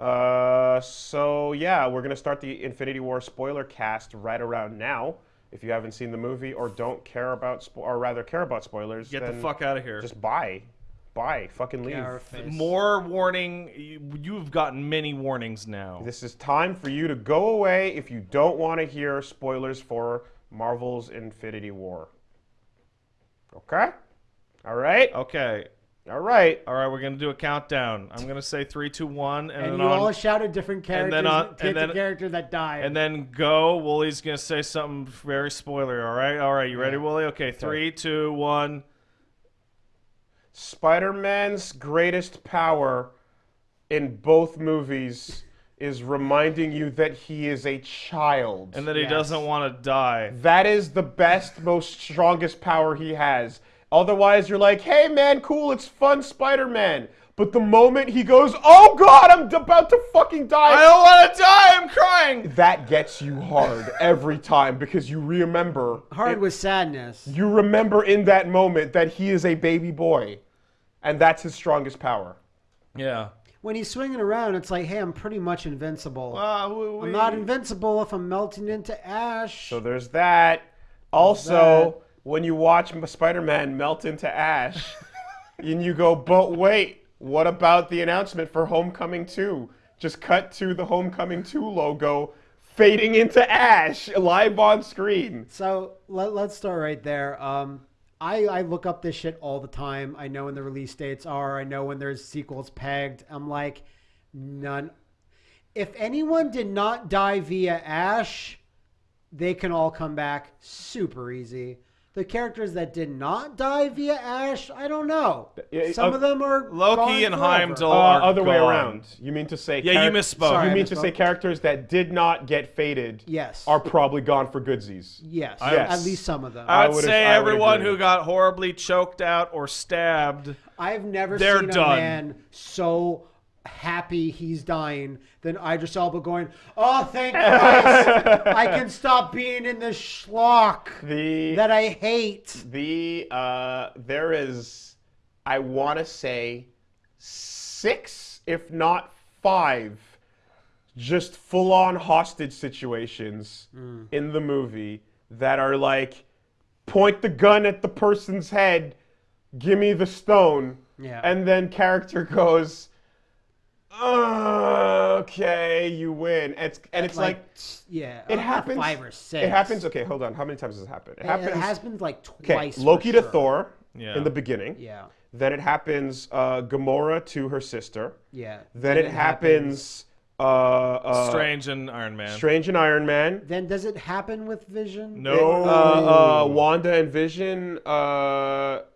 Uh, so yeah, we're gonna start the Infinity War spoiler cast right around now. If you haven't seen the movie or don't care about, spo- or rather care about spoilers, Get the fuck out of here. Just buy, buy, fucking leave. More warning. You've gotten many warnings now. This is time for you to go away if you don't want to hear spoilers for Marvel's Infinity War. Okay? All right? Okay. All right. All right, we're gonna do a countdown. I'm gonna say three, two, one, and, And then you on, all a different characters. then on- picked and then- a character that died. and then go. Woolie's gonna say something very spoiler. All right, all right. You ready, Woolie? Okay, three, two, one. Spider Man's greatest power in both movies is reminding you that he is a child. And that he Yes. doesn't want to die. that is the best, most strongest power he has. Otherwise, you're like, hey man, cool, it's fun, Spider Man. But the moment he goes, oh god, I'm about to fucking die. I don't want to die. I'm crying. that gets you hard every time because you remember Hard it- with sadness. you remember in that moment that he is a baby boy and that's his strongest power Yeah. When he's swinging around, it's like, hey, I'm pretty much invincible. Uh, we, we, I'm not invincible if I'm melting into ash. so there's that also when you watch spider-man melt into ash and you go but wait what about the announcement for homecoming 2 just cut to the homecoming 2 logo fading into ash live on screen So let, let's start right there. Um, I, I look up this shit all the time. I know when the release dates are. I know when there's sequels pegged. I'm like, none. If anyone did not die via Ash, they can all come back super easy. The characters that did not die via Ash, I don't know. Yeah, Some uh, of them are Loki gone and forever. Heimdall uh, are other way around you mean to say Yeah, you misspoke. Sorry. you I mean to say characters that did not get faded Yes. are probably gone for goodsies. Yes, Yes. at least some of them. I I would would've- say I would everyone agree. who got horribly choked out or stabbed. I've never They're seen a done. man so happy he's dying than Idris Elba going, "Oh, thank Christ! I can stop being in this schlock The that I hate." the uh, there is I want to say six, if not five, just full on hostage situations in the movie that are like point the gun at the person's head, give me the stone, Yeah. and then character goes. "Uh, okay, you win. And it's and it's like, yeah, it uh, happens. five or six. It happens. Okay, hold on. How many times has it happened? It It, happens. has been like okay, twice. for Loki to sure. Thor Yeah. in the beginning. Yeah, Then it happens uh, Gamora to her sister. yeah. Then it, happens, uh, uh, Strange and Iron Man. Strange and Iron Man. Then does it happen with Vision? No. Uh, uh, Wanda and Vision.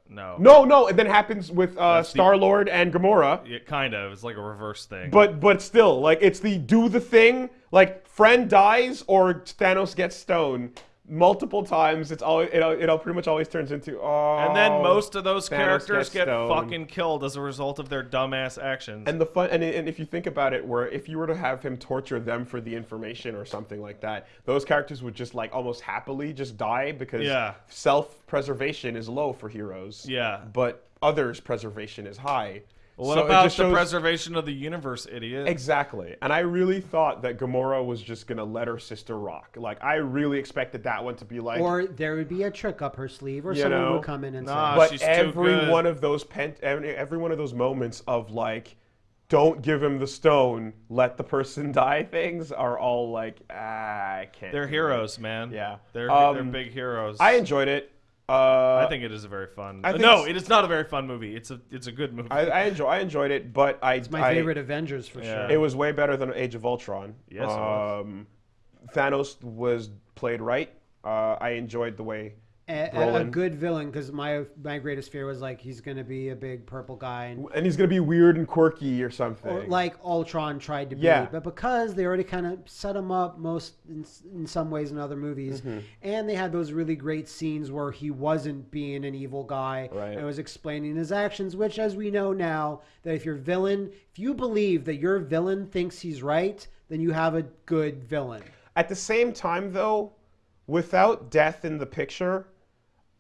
No. no, no. It then happens with uh, That's the- Star Lord and Gamora. Yeah, kind of. It's like a reverse thing. But but still, like it's the do the thing. Like friend dies or Thanos gets stoned multiple times. It's always it, it all pretty much always turns into oh. and then oh, most of those Thanos characters get stoned. fucking killed as a result of their dumbass actions. And the fun, and, and if you think about it, where if you were to have him torture them for the information or something like that, those characters would just like almost happily just die because Yeah. self-preservation is low for heroes. Yeah. But others' preservation is high. What So it about the shows- preservation of the universe, idiot? Exactly. And I really thought that Gamora was just gonna let her sister rock. Like I really expected that one to be like. Or there would be a trick up her sleeve, or You someone know, would come in and nah, say, but she's too every good. one of those pen, every, every one of those moments of like, don't give him the stone, let the person die. Things are all like, ah, I can't. They're heroes, man. Yeah. They're Um, they're big heroes. I enjoyed it. Uh, I think it is a very fun. I no, it's- not a very fun movie. It's a it's a good movie. I, I enjoy. I enjoyed it, but I. "It's my I- favorite Avengers for Yeah. sure." It was way better than Age of Ultron. Yes, it was. Um, Thanos was played right. Uh, I enjoyed the way. A, a- good villain because my my greatest fear was like he's gonna be a big purple guy and And he's gonna be weird and quirky or something. or like Ultron tried to be. But because they already kind of set him up most in, in some ways in other movies, Mm-hmm. and they had those really great scenes where he wasn't being an evil guy Right. and was explaining his actions, which as we know now that if your villain, if you believe that your villain thinks he's right, then you have a good villain. At the same time, though, without death in the picture,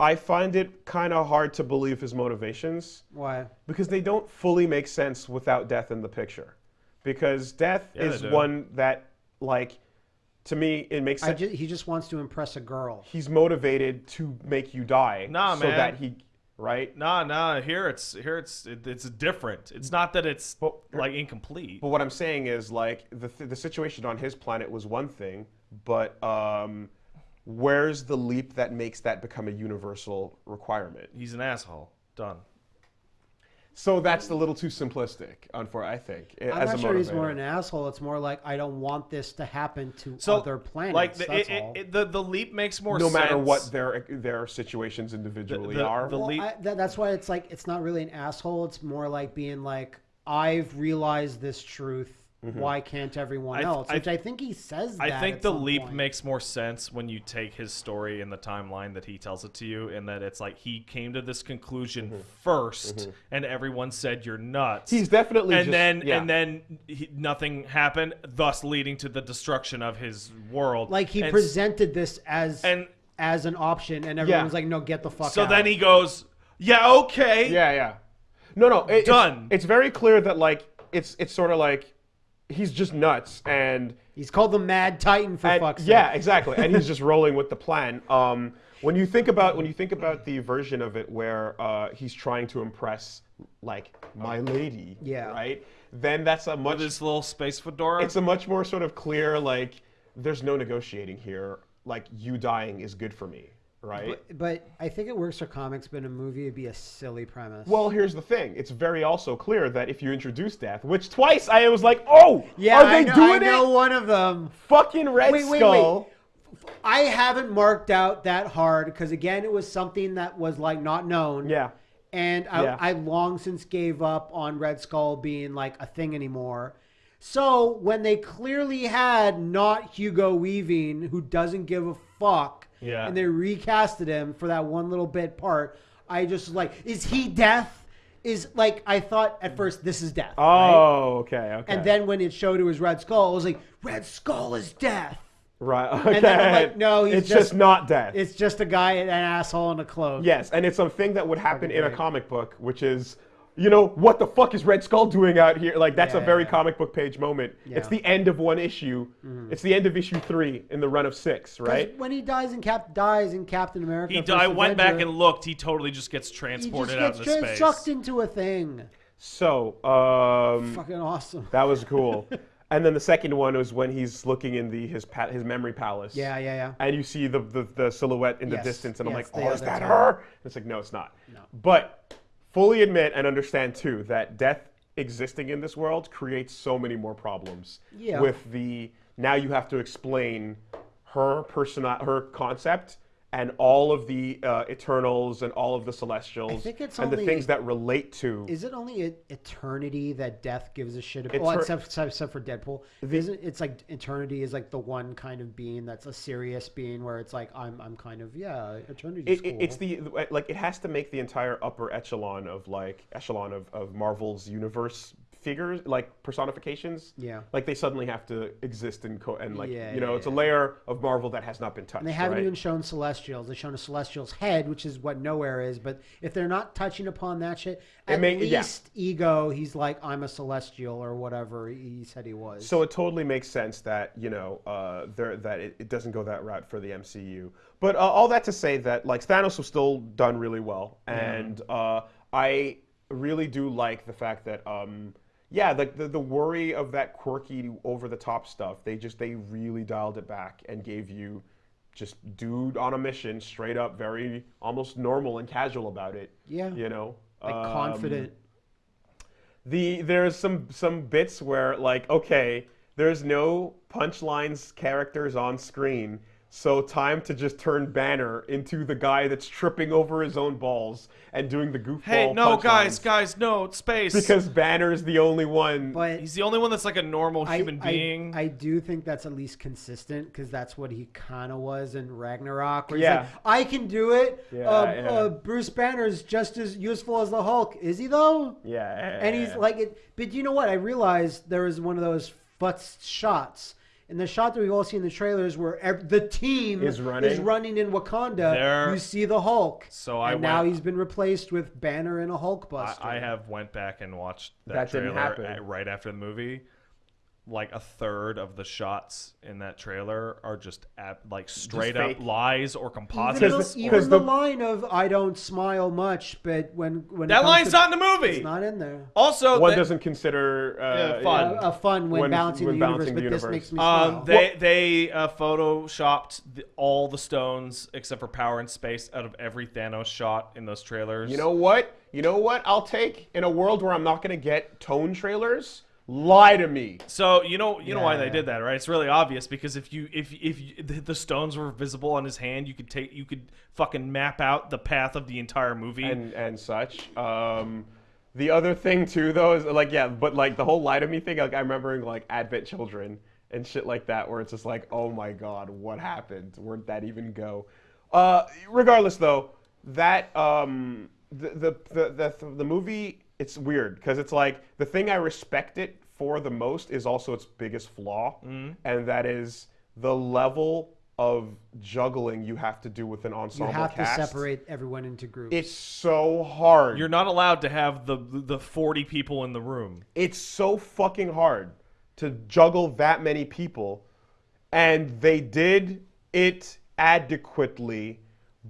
I find it kind of hard to believe his motivations Why? because they don't fully make sense without death in the picture. because death Yeah, is one that like to me it makes I sense. ju- he just wants to impress a girl. He's motivated to make you die, Nah, so man. that he right. Nah, nah. Here it's here it's it, it's different. It's not that it's But- like incomplete. But what I'm saying is like the the situation on his planet was one thing, but um, where's the leap that makes that become a universal requirement? He's an asshole. Done. So that's a little too simplistic, unfor I think. Eh, I'm as not a sure he's more an asshole. It's more like I don't want this to happen to So other planets. like the, that's it, all. it, it- the the leap makes more sense. no sense. matter what their their situations individually the- are. the- Well, leap- I, that, that's why it's like it's not really an asshole. It's more like being like I've realized this truth. Why can't everyone Mm-hmm. I else? I Which th- I think he says. I think at the some leap point. makes more sense when you take his story in the timeline that he tells it to you, and that it's like he came to this conclusion 1st and everyone said you're nuts. Mm-hmm. He's definitely and just- then yeah. and then he, nothing happened, thus leading to the destruction of his world. like he And presented this as and as an option, and everyone Yeah. was like, "No, get the fuck out. so out." then he goes, "Yeah, okay." Yeah, yeah. No, no. it- it's- Done. It's, very clear that like it's it's sort of like he's just nuts and, he's called the Mad Titan for and- fuck's sake. yeah, exactly. And he's just rolling with the plan. Um, when you think about when you think about the version of it where uh, he's trying to impress like my lady, Yeah. right? Then that's a much With his little space fedora. it's a much more sort of clear like there's no negotiating here. Like you dying is good for me, right? But, but I think it works for comics, but in a movie it'd be a silly premise. Well, here's the thing. It's very also clear that if you introduce death, which twice I was like, oh, yeah, are they I know, doing I know it? one of them. Fucking Red Wait, wait, Skull. I haven't marked out that hard because again, it was something that was like not known. Yeah. and I, Yeah. I long since gave up on Red Skull being like a thing anymore. So when they clearly had not Hugo Weaving, who doesn't give a fuck, Yeah. and they recasted him for that one little bit part, I just like, is he death? Is like I thought at first this is death. right? Oh, okay, okay. And then when it showed it was Red Skull, I was like, Red Skull is death. right, okay. And then I'm like, no, he's it's just, just- not death. It's just a guy, an asshole in a cloak. yes, and it's a thing that would happen Fucking in a comic book, which is, you know, what the fuck is Red Skull doing out here? Like that's a very yeah. comic book page moment. It's Yeah. Mm-hmm. the end of one issue. It's the end of issue three in the run of six, right? When he dies in Cap dies in Captain America, he, First I went back and looked. He totally just gets he transported just out gets into trans- space. sucked into a thing. So, um, Fucking awesome. That was cool. and then the second one was when he's looking in the his pa- his memory palace. Yeah, yeah, yeah. And you see the the, the silhouette in the Yes, distance, and I'm like, oh, is that her? And it's like, no, it's not. No. But fully admit and understand too that death existing in this world creates so many more problems. Yeah. With the now you have to explain her person her concept. And all of the uh, Eternals and all of the Celestials think it's and the things that relate to Is it only eternity that death gives a shit about? Well, Eter- except, except, except for Deadpool. Isn't it's like eternity is like the one kind of being that's a serious being where it's like I'm I'm kind of yeah eternity. it, it- it's the like it has to make the entire upper echelon of like echelon of, of Marvel's universe figures like personifications. Yeah. Like they suddenly have to exist and co- and like Yeah, you know yeah, it's a layer of Marvel that has not been touched. And they haven't right? even shown Celestials. They've shown a Celestial's head, which is what Knowhere is. But if they're not touching upon that shit, at may- yeah. least Ego, he's like, I'm a Celestial or whatever he said he was. So it totally makes sense that you know uh, there that it, it doesn't go that route for the MCU. But uh, all that to say that like Thanos was still done really well, and uh, I really do like the fact that um, yeah, the, the the worry of that quirky over the top stuff they just they really dialed it back and gave you just dude on a mission, straight up, very almost normal and casual about it. Yeah. you know, like Um, confident. the there's some some bits where like okay there's no punchlines characters on screen so time to just turn banner into the guy that's tripping over his own balls and doing the goofball Hey, no, guys, guys, no, space. because Banner is the only one But he's the only one that's like a normal I, human I- being. I, do think that's at least consistent because that's what he kind of was in Ragnarok. Where Yeah. he's like, I can do it. Yeah, uh, yeah. Uh, Bruce Banner's just as useful as the Hulk. Is he though? yeah And he's like it. But you know what? I realized there was one of those futz shots. In the shot that we've all seen in the trailers, where ev- the team Is running. running in Wakanda, you see the Hulk. So I and now he's been replaced with Banner and a Hulk I, Buster. I have went back and watched that, That trailer right after the movie. Like a third of the shots in that trailer are just ab- like straight up fake. lies or composites. the, Because the- even the, the- line of "I don't smile much," but when when that line's to- not in the movie. it's not in there. also, One they- doesn't consider uh, Yeah, fun. Uh, uh, fun when, When- balancing when the universe, balancing but the this universe. makes me smile. Um, they they uh, photoshopped the, all the stones except for power and space out of every Thanos shot in those trailers. You know what? You know what? I'll take in a world where I'm not gonna get tone trailers. Lie to me. So you know you know why they did that, right? It's really obvious because if you if if you, the, the stones were visible on his hand, you could take you could fucking map out the path of the entire movie. and and such. Um, the other thing too, though, is like yeah, but like the whole lie to me thing. Like I'm remembering like Advent Children and shit like that, where it's just like, oh my god, what happened? Where'd that even go? Uh, regardless, though, that um, the the the the, the movie. It's weird because it's like the thing I respect it for the most is also its biggest flaw, mm-hmm. and that is the level of juggling you have to do with an ensemble. you have cast. to separate everyone into groups. It's so hard. You're not allowed to have the the 40 people in the room. it's so fucking hard to juggle that many people and they did it adequately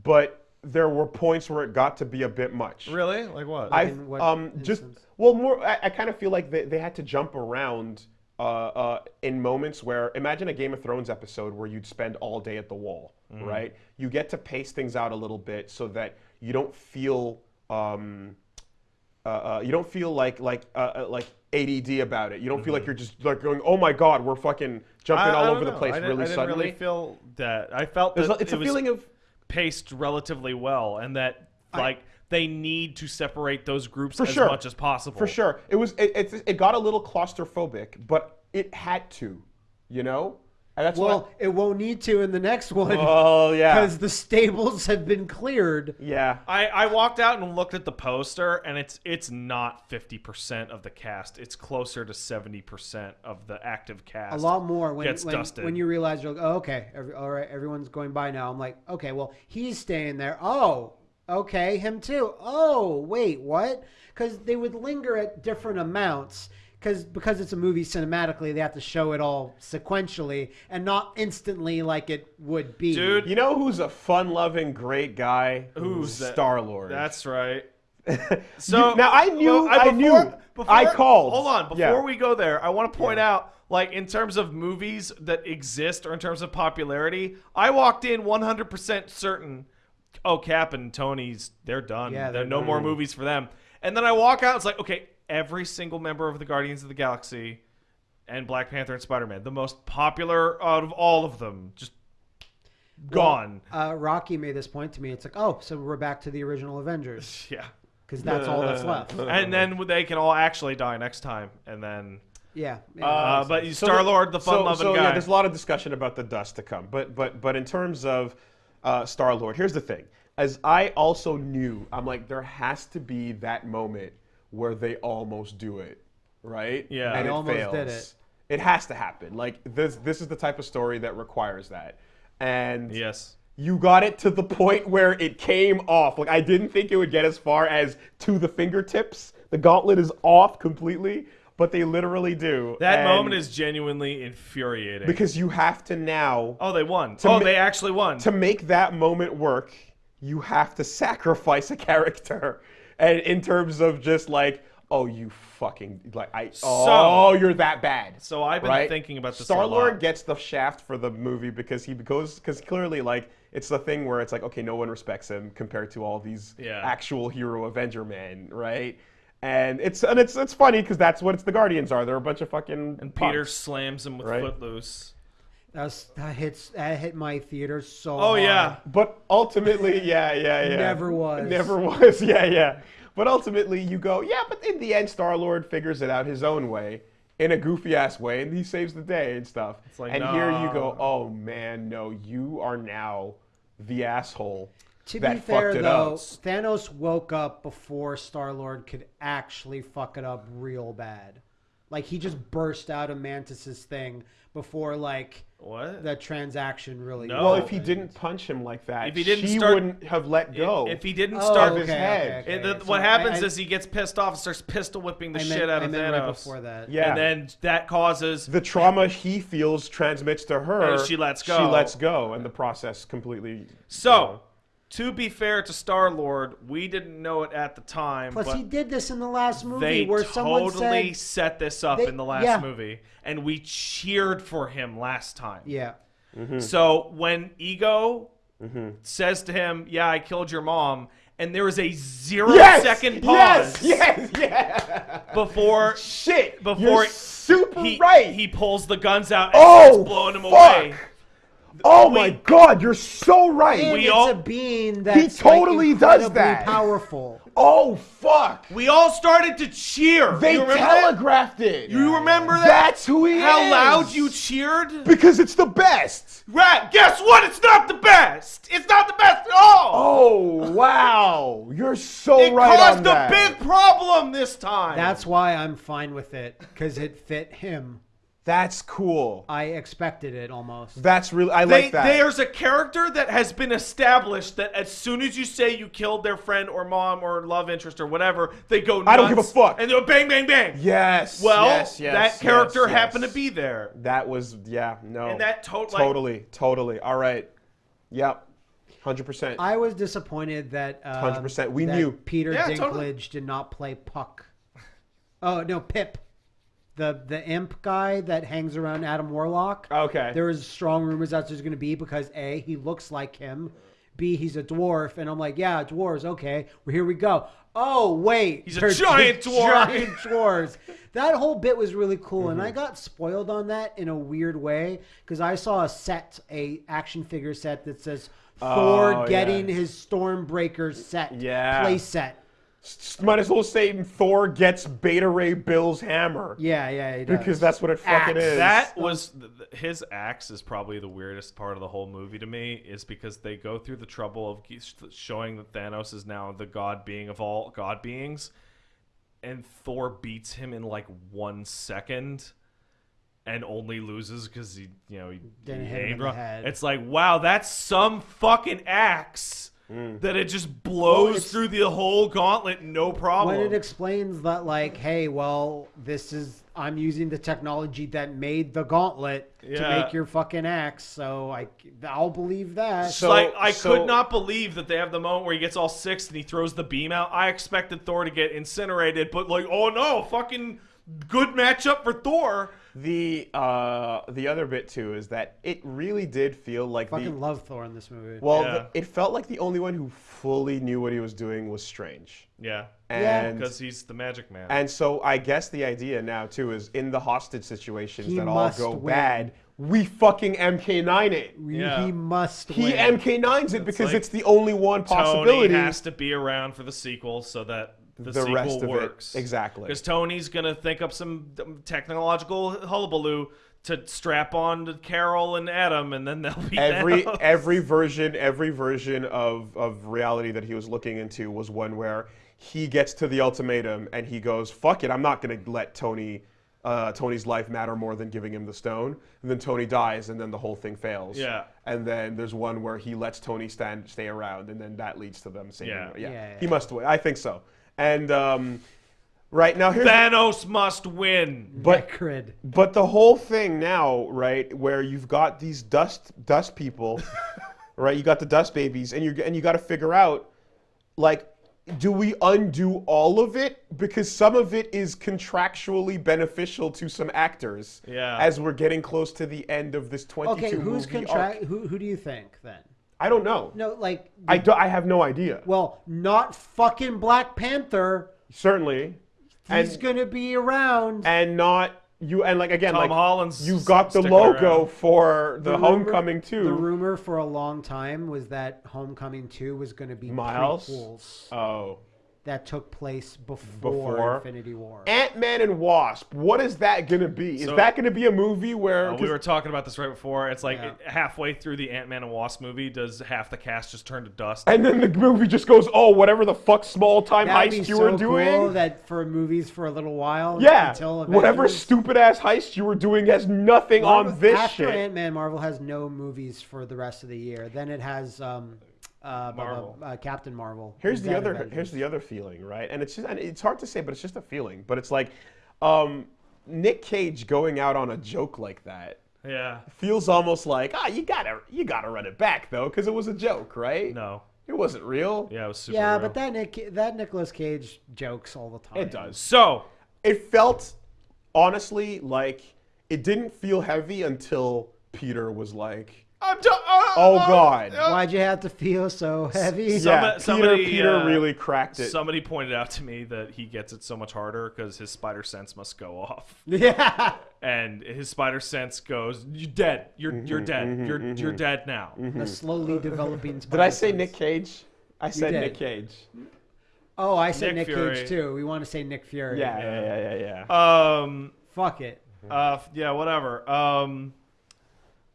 but there were points where it got to be a bit much Really? Like what? i In what um just well more i, I kind of feel like they, they had to jump around uh, uh, in moments where imagine a game of thrones episode where you'd spend all day at the wall Mm-hmm. right you get to pace things out a little bit so that you don't feel um, uh, uh, you don't feel like like uh, uh, like ADD about it. You don't feel like you're just like going, "Oh my God, we're fucking jumping Mm-hmm. I- all I over don't the know. place I didn't, really I didn't suddenly." really feel that. I felt that a- it's it a was feeling of paced relatively well, and that like they need to separate those groups as sure. much as possible. for sure. It was it, it, it got a little claustrophobic, but it had to, you know. And that's well, what. it won't need to in the next one Oh yeah, because the stables have been cleared. yeah. I, I walked out and looked at the poster, and it's it's not fifty percent of the cast. It's closer to seventy percent of the active cast. A lot more when gets when, dusted. when you realize you're like, oh, okay, every, all right, everyone's going by now. I'm like, okay, well, he's staying there. Oh, okay, him too. Oh, wait, what? Because they would linger at different amounts. Because because it's a movie cinematically, they have to show it all sequentially and not instantly like it would be. Dude, You know who's a fun-loving, great guy? Who's that? Star Lord? That's right. So So now I knew, well, I, knew, Before, I called. Hold on, before Yeah. we go there, I want to point out, like in terms of movies that exist or in terms of popularity, I walked in 100% certain. Oh, Cap and Tony's, they're done. Yeah, there they're no more movies for them. And then I walk out, it's like, okay, every single member of the Guardians of the Galaxy and Black Panther and Spider Man, the most popular out of all of them, just gone. Uh, Rocky made this point to me. It's like, oh, so we're back to the original Avengers yeah. because that's all that's left. And then they can all actually die next time, and then. Yeah. yeah. Uh, but So Star Lord, the fun-loving so, guy. Yeah, there's a lot of discussion about the dust to come, but but but in terms of uh, Star Lord, here's the thing: as I also knew, I'm like, there has to be that moment where they almost do it, right? Yeah. and They it almost fails. did it. It has to happen. Like this, this is the type of story that requires that, and yes. you got it to the point where it came off. Like I didn't think it would get as far as to the fingertips. The gauntlet is off completely, but they literally do. That And- moment is genuinely infuriating. because you have to now oh, they won. Oh, they actually won. to make that moment work. You have to sacrifice a character, and in terms of just like, oh, you fucking like I. oh, you're that bad. so I've been right? thinking about this Star Lord gets the shaft for the movie because he goes because clearly like it's the thing where it's like okay, no one respects him compared to all these Yeah. actual hero Avenger men, right? And it's and it's it's funny because that's what it's the Guardians are. They're a bunch of fucking and Peter slams him with Right. Footloose. That, was, that hits that hit my theater so. Oh hard. yeah. But ultimately, yeah, yeah, yeah. Never was. Never was. Yeah, yeah. But ultimately, you go, yeah. But in the end, Star Lord figures it out his own way, in a goofy ass way, and he saves the day and stuff. It's like, and here you go, oh man, no, you are now the asshole To that be fair, it though, up. Thanos woke up before Star Lord could actually fuck it up real bad. Like he just burst out of Mantis's thing before like What? the transaction really. No. Well, if he didn't punch him like that, If he didn't she start- wouldn't have let go. If he didn't Oh, start okay, his head. okay. And the, So what happens I- is he gets pissed off and starts pistol whipping the I shit meant, out I of meant Thanos. right before that. Yeah. And then that causes the trauma he feels transmits to her. And she lets go. She lets go, and the process completely. So, to be fair to Star Lord, we didn't know it at the time, Plus, but he did this in the last movie they where someone totally said, set this up They- in the last yeah. movie, and we cheered for him last time. "Yeah, So when Ego Mm-hmm. says to him, "Yeah, I killed your mom," and there is a zero Yes! second pause Yes! Yes! Yeah! before Shit! Before You're super he right. he pulls the guns out and oh, starts blowing him fuck. away. Oh, oh We- my god! You're so right. and We it's all- a being that's totally like, does that. Powerful. oh fuck! We all started to cheer. They you remember that? telegraphed it. You remember that? That's who he How is. How loud you cheered? Because it's the best. Right. Guess what? It's not the best. It's not the best at all. Oh wow! You're so it right caused on a that. big problem this time. That's why I'm fine with it because it fit him. That's cool. I expected it almost. That's really. I They, like that. There's a character that has been established that as soon as you say you killed their friend or mom or love interest or whatever, they go nuts. I don't give a fuck. And they go bang, bang, bang. Yes. Well, yes, yes, that character yes, yes. happened to be there. That was yeah no. And that to- like- totally totally all right. Yep. Hundred percent. I was disappointed that um, 100%. We that knew. Peter Yeah, Dinklage totally. did not play Puck. Oh no, Pip, the the imp guy that hangs around Adam Warlock. Okay. There is strong rumors that there's going to be because a he looks like him, b he's a dwarf, and I'm like, yeah, dwarves. Okay, well, here we go. Oh wait, He's a giant dwarf. Giant dwarves. That whole bit was really cool, and I Mm-hmm. got spoiled on that in a weird way because I saw a set, a action figure set that says Thor Oh, getting yeah. his Stormbreaker set, Yeah. play set. S- Might as well say Thor gets Beta Ray Bill's hammer Yeah, yeah, he does. because that's what it fucking Axe. is. That was th- th- his axe is probably the weirdest part of the whole movie to me is because they go through the trouble of ge- showing that Thanos is now the god being of all god beings, and Thor beats him in like one second, and only loses because he you know he Didn't he hit him in aimed the wrong. head. It's like wow, that's some fucking axe. Mm. That it just blows it's- through the whole gauntlet, no problem. when it explains that, like, hey, well, this is I'm using the technology that made the gauntlet to make your fucking axe, so I I'll believe that. It's So- like I so- could not believe that they have the moment where he gets all six and he throws the beam out. I expected Thor to get incinerated, but like, oh no, fucking good matchup for Thor. The uh the other bit too is that it really did feel like fucking the love Thor in this movie. well Yeah. the- it felt like the only one who fully knew what he was doing was Strange. Yeah, Yeah. And because he's the Magic Man. And so I guess the idea now too is in the hostage situations He that all go win. bad, we fucking MK9 it. Yeah. He must He win. MK9s it because like it's the only one possibility. Tony possibility. has to be around for the sequel so that the, The sequel rest of it. works. Exactly. Because Tony's gonna think up some technological hullabaloo to strap on to Carol and Adam, and then they'll be every Thanos. every version every version of of reality that he was looking into was one where he gets to the ultimatum and he goes fuck it i'm not going to let tony uh, tony's life matter more than giving him the stone and then tony dies and then the whole thing fails Yeah. and then there's one where he lets tony stand stay around and then that leads to them saving Yeah. yeah, Yeah, yeah. he must win i think so and um, right now here's Thanos must win. but Necrid. but the whole thing now, right, where you've got these dust dust people, right? You got the dust babies, and you and you got to figure out, like, do we undo all of it because some of it is contractually beneficial to some actors. Yeah. As we're getting close to the end of this twenty-two Okay, who's movie contract? arc. Who who do you think then? I don't know. No, like, I do, I have no idea. well, not fucking Black Panther. Certainly, He's and gonna be around. and not you and like again Tom like Holland's you've got the logo around. for the, rumor- Homecoming too. The rumor for a long time was that Homecoming 2 was going to be Miles? prequels. Oh. That took place before, Before. Infinity War. Ant Man and Wasp. What is that gonna be? Is So- that gonna be a movie where? Uh, we 'cause- were talking about this right before. It's like Yeah. halfway through the Ant Man and Wasp movie, does half the cast just turn to dust? and then the movie just goes, oh, whatever the fuck small time That'd heist be you so were doing. cool that for movies for a little while. yeah, until whatever stupid ass heist you were doing has nothing Marvel- on this after shit. Ant Man, Marvel has no movies for the rest of the year. Then it has um, uh, bu- bu- Marvel. uh, Captain Marvel. Here's the other. Avengers. Here's the other feeling, right? And it's just, and it's hard to say, but it's just a feeling. But it's like, um, Nick Cage going out on a joke like that yeah. feels almost like, ah, you gotta, you gotta run it back though, because it was a joke, right? No. it wasn't real. Yeah, it was super Yeah, real. but that Nick that Nicolas Cage jokes all the time. It does. So, It felt, honestly, like it didn't feel heavy until Peter was like, I'm do- uh, "Oh uh, God." uh, Why'd you have to feel so heavy? Some- yeah, Peter, somebody, Peter uh, really cracked it. Somebody pointed out to me that he gets it so much harder because his spider sense must go off, yeah. and his spider sense goes, "You're dead. You're Mm-hmm, you're dead. you're you're dead now." The slowly developing. Did I say Nick Cage? I said. Nick Cage. Oh, I said Nick Nick, Cage too. We want to say Nick Fury. Yeah, yeah, yeah, yeah, yeah. Um. Fuck it. Uh. Yeah. Whatever. Um.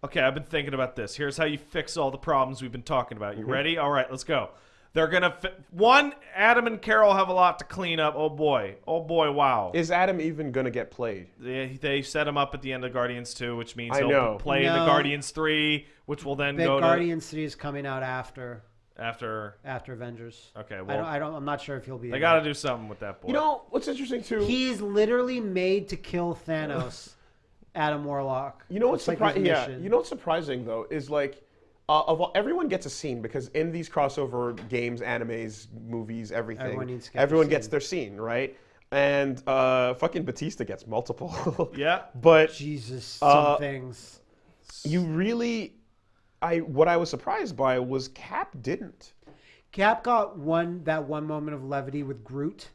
Okay, I've been thinking about this. Here's how you fix all the problems we've been talking about. Mm-hmm. You ready? All right, let's go. They're gonna fi- one. Adam and Carol have a lot to clean up. Oh boy. Oh boy. Wow. Is Adam even gonna get played? They, they set him up at the end of Guardians 2, which means I he'll know. play in the Guardians 3, which will then Big go Guardians 3 is coming out after after. after Avengers. Okay, I don't, well, I don't. I'm not sure if he'll be. they got to there. do something with that boy. You know what's interesting too? He's literally made to kill Thanos. Adam Warlock. You know what's It's like surprising? yeah, you know what's surprising though is like, uh, of all, everyone gets a scene because in these crossover games, animes, movies, everything, Everyone needs to get everyone scene. gets their scene, right? And uh, fucking Batista gets multiple. Yeah. but Jesus, some Uh, things. you really, I what I was surprised by was Cap didn't. Cap got one that one moment of levity with Groot,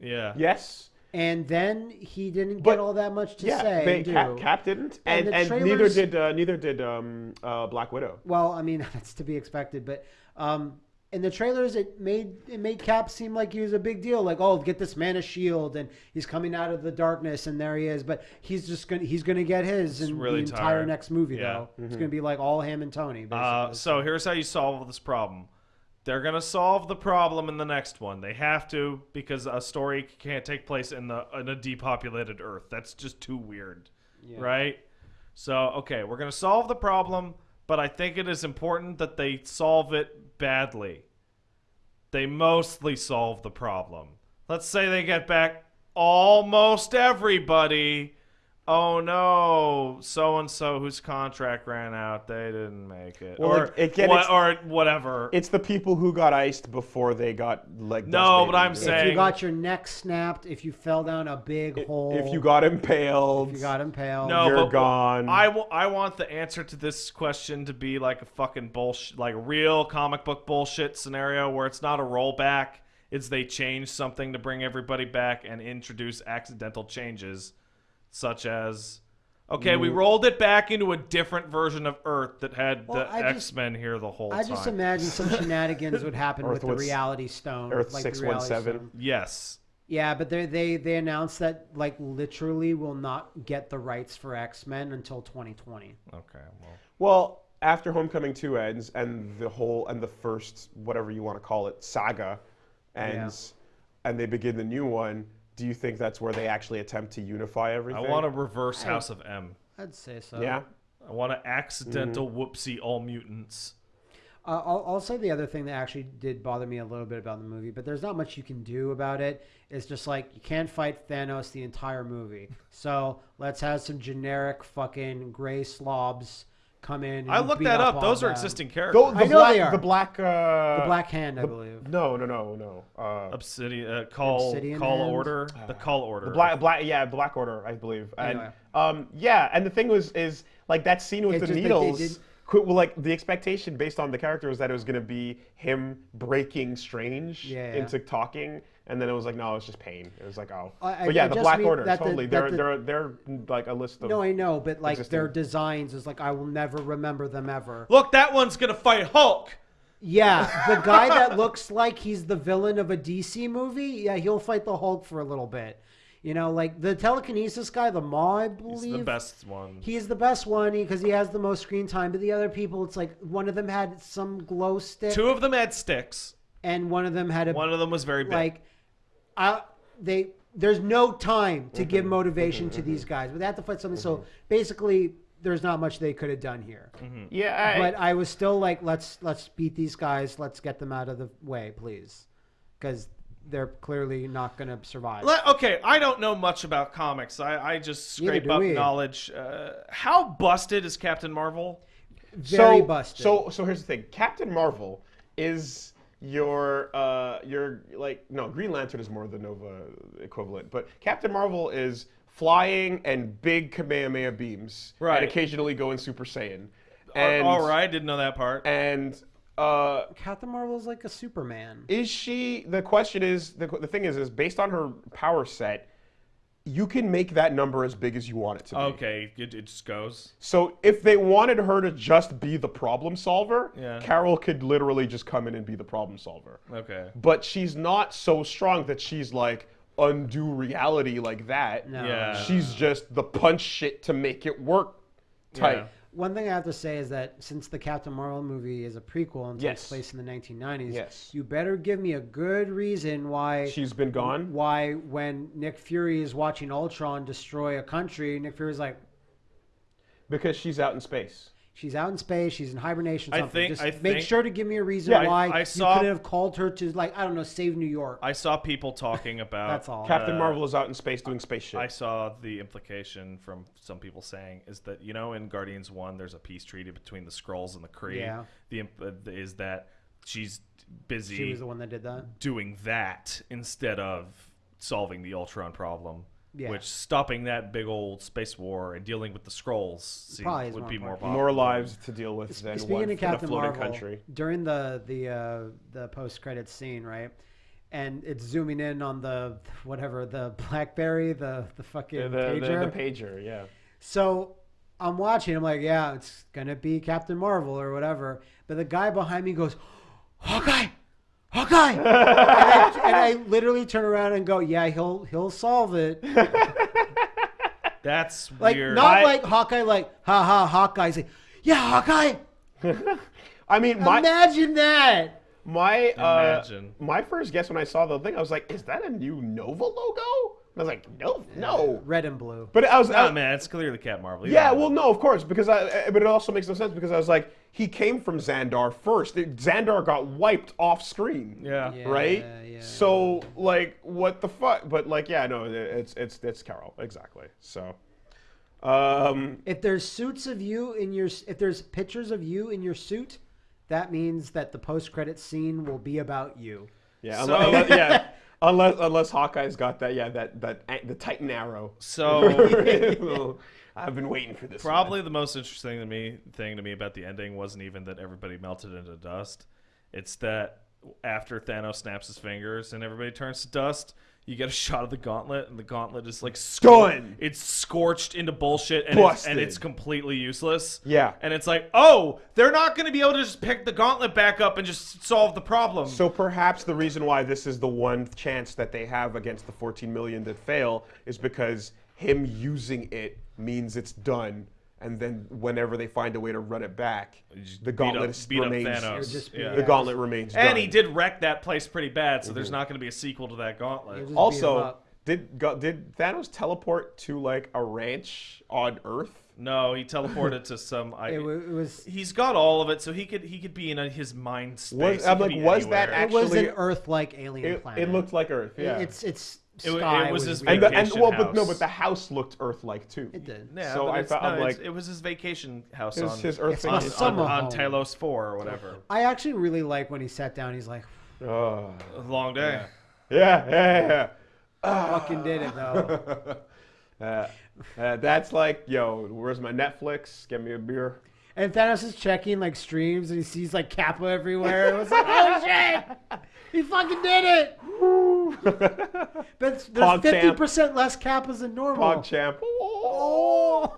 Yeah. Yes. And then he didn't But- get all that much to yeah, say. they, and. Cap, Cap didn't, And and the and, neither did uh, neither did um, uh, Black Widow. Well, I mean that's to be expected, but um, in the trailers, it made it made Cap seem like he was a big deal. Like, oh, get this man a shield, and he's coming out of the darkness, and there he is. But he's just gonna he's gonna get his in really the entire tired. next movie, Yeah. though. It's gonna be like all him and Tony. Uh, so here's how you solve this problem. They're gonna solve the problem in the next one. They have to because a story can't take place in the in a depopulated Earth. That's just too weird, right? So okay, we're gonna solve the problem, but I think it is important that they solve it badly. They mostly solve the problem. Let's say they get back almost everybody. Oh no, so and so whose contract ran out, they didn't make it, Well, or like, again, what, it's- or whatever. It's the people who got iced before they got like. No, dust but I'm babies. saying- if you got your neck snapped, if you fell down a big hole, if you got impaled, if you got impaled, no, you're but gone. I, w- I want the answer to this question to be like a fucking bullshit, like a real comic book bullshit scenario where it's not a rollback. It's they change something to bring everybody back and introduce accidental changes, such as. Okay, we rolled it back into a different version of Earth that had Well, the I just- X Men here the whole time. I time. just imagine some shenanigans would happen Earth with the was- Reality Stone, Earth like the 617. Stone. yes. Yeah, but they they they announced that like literally will not get the rights for X Men until 2020. Okay. Well. well, after Homecoming two ends and the whole and the first whatever you want to call it saga ends, and they begin the new one. Do you think that's where they actually attempt to unify everything? I want to reverse House of M. I'd say so. Yeah. I want an accidental Mm-hmm. whoopsie all mutants. Uh, I'll, I'll say the other thing that actually did bother me a little bit about the movie, but there's not much you can do about it. It's just like you can't fight Thanos the entire movie. So let's have some generic fucking gray slobs come in. And I looked that up. all Those are them. existing characters. Though the I know black, they are. the black, uh, The Black Hand, I the- believe. No, no, no, no. Uh, Obsidian uh, Cull Obsidian call Hand? order the call order. the black, black, yeah, Black Order, I believe. And Anyway. um, yeah, and the thing was, is like that scene with It the just- they- they needles. did- qu- well, like the expectation based on the character was that it was going to be him breaking Strange Yeah, yeah. into talking, and then it was like, no, it was just pain. It was like, oh, I- I- but yeah, I the Black Order, that the- totally. they're the- they're they're like a list of. No, I know, but like their designs is like I will never remember them ever. Look, that one's gonna fight Hulk. Yeah, the guy that looks like he's the villain of a DC movie. Yeah, he'll fight the Hulk for a little bit. You know, like the telekinesis guy, the Maw, I believe. He's the best one. He's the best one because he has the most screen time. But the other people, it's like one of them had some glow stick, Two of them had sticks. and one of them had a One of them was very big. like. I they there's no time to give Mm-hmm. motivation to these guys, but they have to fight something. So basically, there's not much they could have done here. Yeah, I, But I was still like, let's let's beat these guys. Let's get them out of the way, please, because they're clearly not going to survive. Le- okay, I don't know much about comics. I, I just scrape up we. knowledge. Uh, how busted is Captain Marvel? Very so, busted. So so here's the thing. Captain Marvel is your uh your like no Green Lantern is more the Nova equivalent, but Captain Marvel is flying and big Kamehameha beams, Right. And occasionally going Super Saiyan. And, all right, didn't know that part. And uh, Captain Marvel is like a Superman. is she? The question is the the thing is is based on her power set. You can make that number as big as you want it to be. Okay, it, it just goes. So if they wanted her to just be the problem solver, Yeah. Carol could literally just come in and be the problem solver. Okay. But she's not so strong that she's like undo reality like that. No. Yeah. She's just the punch shit to make it work type. One thing I have to say is that since the Captain Marvel movie is a prequel and takes Yes. place in the 1990s, Yes. you better give me a good reason why She's been gone. why when Nick Fury is watching Ultron destroy a country, Nick Fury's like, Because she's out in space. She's out in space, she's in hibernation. I Something. think- Just I make think- sure to give me a reason Yeah, why I you saw- couldn't have called her to like I don't know save New York. I saw people talking about. That's all. Captain uh, Marvel is out in space doing space shit. I saw the implication from some people saying is that you know in Guardians One there's a peace treaty between the Skrulls and the Kree. Yeah. The uh, is that she's busy she was the one that did that. doing that instead of solving the Ultron problem. Yeah. Which stopping that big old space war and dealing with the Skrulls seemed- Probably is would more be more important. More lives to deal with than Speaking one of in a floating Marvel, country. during the the uh, the post credit scene, right? And it's zooming in on the whatever the BlackBerry, the the fucking The, the, pager. the pager, yeah. So I'm watching. I'm like, yeah, it's gonna be Captain Marvel or whatever. But the guy behind me goes, Hawkeye, Hawkeye, and, I, and I literally turn around and go, yeah, he'll he'll solve it. That's Like weird. not I- like Hawkeye, like ha ha Hawkeye. He's like, yeah, Hawkeye. I mean, my Imagine that. my uh, Imagine. my first guess when I saw the thing, I was like, "Is that a new Nova logo?" I was like, "No, no." Red and blue. But I was, I- Nah, man, it's clearly Cap Marvel. You yeah, well, no, of course, because I. But it also makes no sense because I was like, he came from Xandar first. It- Xandar got wiped off screen. Yeah. Yeah. Right. yeah. So like, what the fuck? But like, yeah, no, it's it's it's Carol exactly. So, um, If there's suits of you in your, if there's pictures of you in your suit, that means that the post credit scene will be about you. yeah, So- unless, unless- yeah, unless unless Hawkeye's got that, yeah, that that the Titan arrow. So I've been waiting for this. Probably the most interesting to me thing to me about the ending wasn't even that everybody melted into dust. It's that after Thanos snaps his fingers and everybody turns to dust, you get a shot of the gauntlet, and the gauntlet is like scor- Done. It's scorched into bullshit, and it's, and it's completely useless. Yeah. and it's like, oh, they're not going to be able to just pick the gauntlet back up and just solve the problem. So perhaps the reason why this is the one chance that they have against the 14 million that fail is because him using it means it's done, and then whenever they find a way to run it back, the gauntlet up- is- remains. Thanos. It would just Yeah. The gauntlet remains. and done. he did wreck that place pretty bad, so Mm-hmm. there's not going to be a sequel to that gauntlet. It was- beat him Also, did go- did Thanos teleport to like a ranch on Earth? No, he teleported to some. I, It, was. he's got all of it, so he could he could be in a, his mind space. Was- I'm like, be was that anywhere. It was an Earth-like alien It, planet. it looked like Earth. It- Yeah. It's it's It sky it was his and the, and vacation well, but no, house. but the house looked Earth-like too. It did. Yeah, so I it's, felt- no, I'm like- it was his vacation house His- on his Earth It's on, my vacation. on, summer on. Talos Four or whatever. I actually really like when he sat down. He's like, Oh. A long day. Yeah, yeah, yeah. "Fucking did it though." Uh, uh, that's like, yo, where's my Netflix? Get me a beer. And Thanos is checking like streams, and he sees like Kappa everywhere. It was like, "Oh shit! He fucking did it!" But there's fifty champ. percent less Kappas than normal. PogChamp. Oh.